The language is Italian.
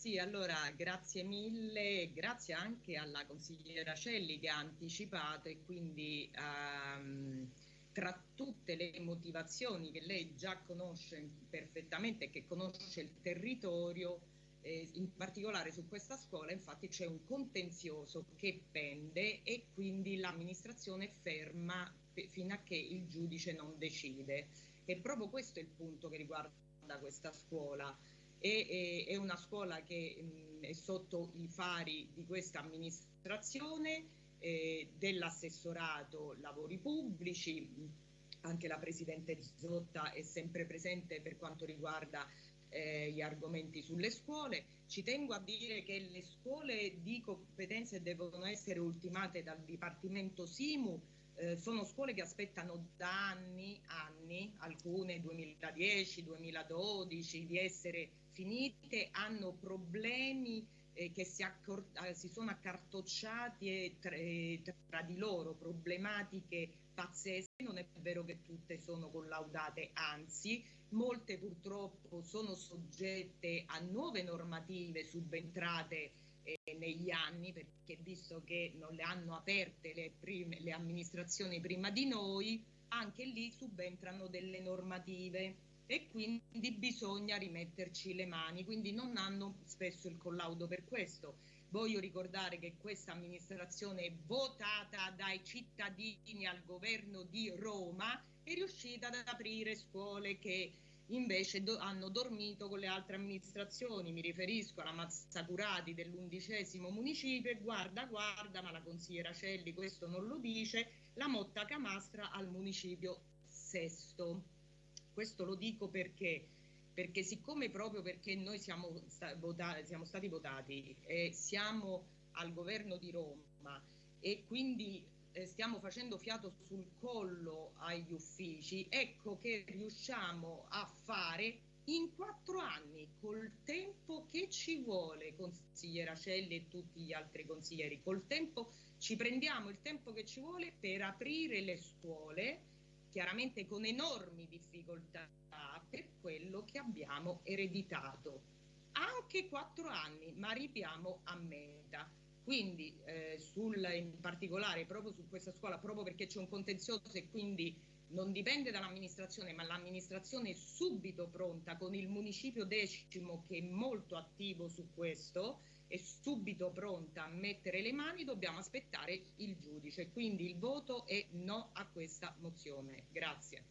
Sì, allora grazie mille, grazie anche alla consigliera Celli che ha anticipato e quindi um, tra tutte le motivazioni che lei già conosce perfettamente e che conosce il territorio, eh, in particolare su questa scuola infatti c'è un contenzioso che pende e quindi l'amministrazione ferma fino a che il giudice non decide. E proprio questo è il punto che riguarda questa scuola. E, è una scuola che è sotto i fari di questa amministrazione, eh, dell'assessorato lavori pubblici, anche la Presidente Zotta è sempre presente per quanto riguarda eh, gli argomenti sulle scuole. Ci tengo a dire che le scuole di competenze devono essere ultimate dal Dipartimento Simu, eh, sono scuole che aspettano da anni, anni, alcune 2010, 2012, di essere finite, hanno problemi eh, che si, eh, si, sono accartocciati tra, eh, tra di loro, problematiche pazzesche. Non è vero che tutte sono collaudate, anzi, molte purtroppo sono soggette a nuove normative subentrate eh, negli anni, perché visto che non le hanno aperte le, prime, le amministrazioni prima di noi, anche lì subentrano delle normative e quindi bisogna rimetterci le mani, quindi non hanno spesso il collaudo per questo. Voglio ricordare che questa amministrazione è votata dai cittadini al governo di Roma, è riuscita ad aprire scuole che invece do, hanno dormito con le altre amministrazioni, mi riferisco alla Mazzacurati dell'undicesimo municipio e guarda guarda, ma la consigliera Celli questo non lo dice, la Motta Camastra al municipio sesto. Questo lo dico perché, perché siccome proprio perché noi siamo, sta, votati, siamo stati votati e siamo al governo di Roma e quindi eh, stiamo facendo fiato sul collo agli uffici, ecco che riusciamo a fare in quattro anni, col tempo che ci vuole, consigliera Celli e tutti gli altri consiglieri, col tempo ci prendiamo il tempo che ci vuole per aprire le scuole, chiaramente con enormi difficoltà per quello che abbiamo ereditato. Anche quattro anni, ma arriviamo a meta. Quindi eh, sul, in particolare proprio su questa scuola, proprio perché c'è un contenzioso e quindi non dipende dall'amministrazione, ma l'amministrazione è subito pronta con il municipio decimo che è molto attivo su questo, è subito pronta a mettere le mani, dobbiamo aspettare il giudice. Quindi il voto è no a questa mozione. Grazie.